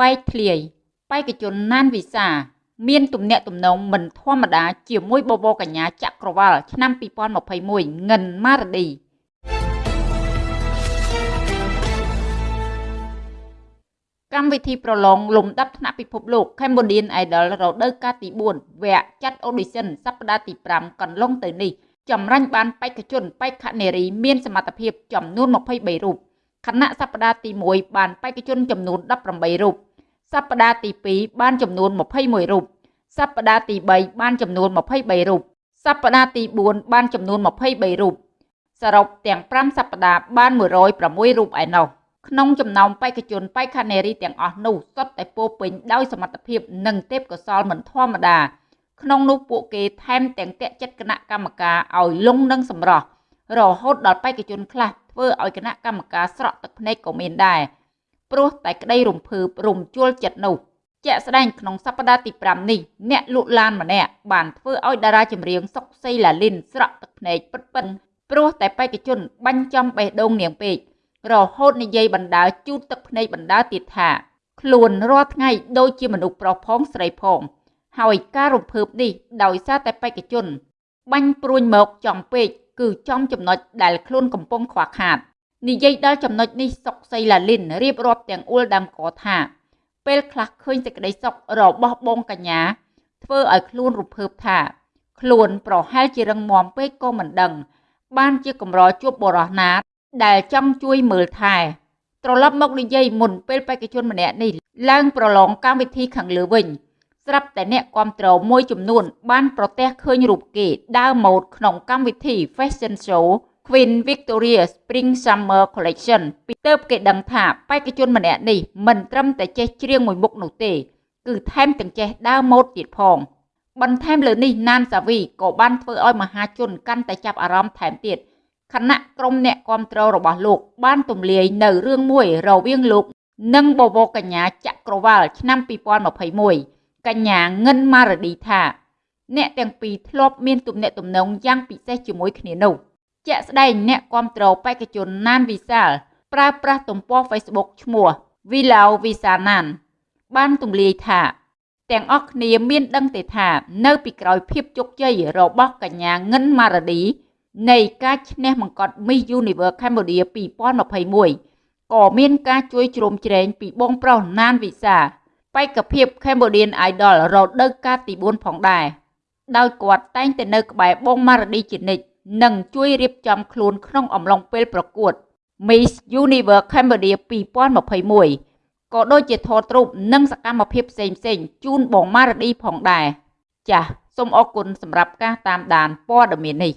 បែកធ្លាយបេក្ខជនណានវិសា មានទំនាក់ទំនងមិនធម្មតាជាមួយបបរកញ្ញាចក្រវាលឆ្នាំ2021ងិនម៉ារឌីកម្មវិធីប្រឡងលំដាប់ថ្នាក់ពិភពលោក Cambodian Idol រដូវកាលទី4វគ្គចាត់ audition សប្តាហ៍ទី5កន្លងទៅនេះចម្រាញ់បានបេក្ខជនបេក្ខនារីមានសមត្ថភាពចំនួន23រូបខណៈសប្តាហ៍ទី1បានបេក្ខជនចំនួន18រូប សប្តាហ៍ទី2បានចំនួន21រូបសប្តាហ៍ទី3បានចំនួន23រូបសប្តាហ៍ទី4បានចំនួន23រូបសរុបទាំង5សប្តាហ៍បាន106រូបឯណោះក្នុងចំណោមបេក្ខជនបេក្ខនារីទាំងអស់នោះសុទ្ធតែពោពេញដោយសមត្ថភាពនិងទេពកោសល្យមិនធម្មតាក្នុងនោះពួកគេថែមទាំងតាក់ចិត្តគណៈកម្មការឲ្យលងនឹងសម្រស់រហូតដល់បេក្ខជនខ្លះធ្វើឲ្យគណៈកម្មការស្រក់ទឹកភ្នែកក៏មានដែរ ព្រោះតែក្តីរំភើបរំជួលចិត្តនោះជាក់ស្ដែងក្នុងសប្តាហ៍ទី5នេះអ្នកលក់ឡានម្នាក់បានធ្វើឲ្យតារាចម្រៀងសុកសីឡាលីនស្រក់ទឹកភ្នែកពិតពិនព្រោះតែបេក្ខជនបាញ់ចំបេះដូងនាងពេករហូតនិយាយបណ្ដាលជូតទឹកភ្នែកបណ្ដាលទៀតថាខ្លួនរាល់ថ្ងៃដូចជាមនុស្សប្រុសផងស្រីផង ហើយការរំភើបនេះដោយសារតែបេក្ខជន បាញ់ព្រួញមកចំពេកគឺចំចំណុចដែលខ្លួនកំពុងខ្វះខាត និយាយដល់ចំណុចនេះសុកសីឡាលីនរៀបរាប់ទាំងអួលដើមកថា ពេលខ្លះឃើញសេចក្តីសុខរបស់បងកញ្ញា ធ្វើឲ្យខ្លួនរំភើបថា ខ្លួនប្រហែលជារឹងមាំពេកក៏មិនដឹង បានជាកម្រជួបបរោះណា ដែលចង់ជួយមើលថែត្រឡប់មកនិយាយមុនពេលបេក្ខជនម្នាក់នេះឡើងប្រឡងកម្មវិធីខាងលើវិញស្រាប់តែអ្នកគ្រប់គ្រងមួយចំនួន បានប្រទះឃើញរូបគេដើរម៉ូដក្នុងកម្មវិធី Fashion Show Queen Victoria Spring Summer Collection ពីទៅគេដឹងថាបេក្ខជនម្នាក់នេះមិនត្រឹមតែចេះច្រៀងមួយមុខនោះទេ គឺថែមទាំងចេះដើរម៉ូដទៀតផង បន្ថែមលើនេះណានសាវីក៏បានធ្វើឲ្យមហាជនកាន់តែចាប់អារម្មណ៍ថែមទៀតគណៈក្រុមអ្នកគ្រប់គ្រងរបស់លោក បានទម្លាយនៅរឿងមួយរវាងលោក និងបវរកញ្ញាចក្រវាលឆ្នាំ2021កញ្ញាងិនម៉ារឌីថា អ្នកទាំងពីរធ្លាប់មានទំនាក់ទំនងយ៉ាងពិសេសជាមួយគ្នានោះ ជាក់ស្ដែងអ្នកគ្រប់គ្រងបេក្ខជនណានវិសាលប្រើប្រាស់ទំព័រ Facebook ឈ្មោះ Vilau Visanan បានទម្លាយថាទាំងអស់គ្នាមានដឹងទេថា នៅពីក្រោយភាពជោគជ័យរបស់កញ្ញាងិនម៉ារឌីនៃការឈ្នះបង្កត់ Miss Universe Cambodia 2021ក៏មានការជួយជ្រោមជ្រែងពីបងប្រុសណានវិសាបេក្ខភាព Cambodian Idol រដូវកាលទី4ផងដែរដោយគាត់តែងតែនៅក្បែរបងម៉ារឌីជានិច្ច និងជួយរៀបចំខ្លួនក្នុងអំឡុងពេលប្រកួត Miss Universe Cambodia 2021ក៏ដូចជាថតរូបនិងសកម្មភាពផ្សេងៗជូនបងម៉ារឌីផងដែរចាសសូមអរគុណសម្រាប់ការតាមដានព័ត៌មាននេះ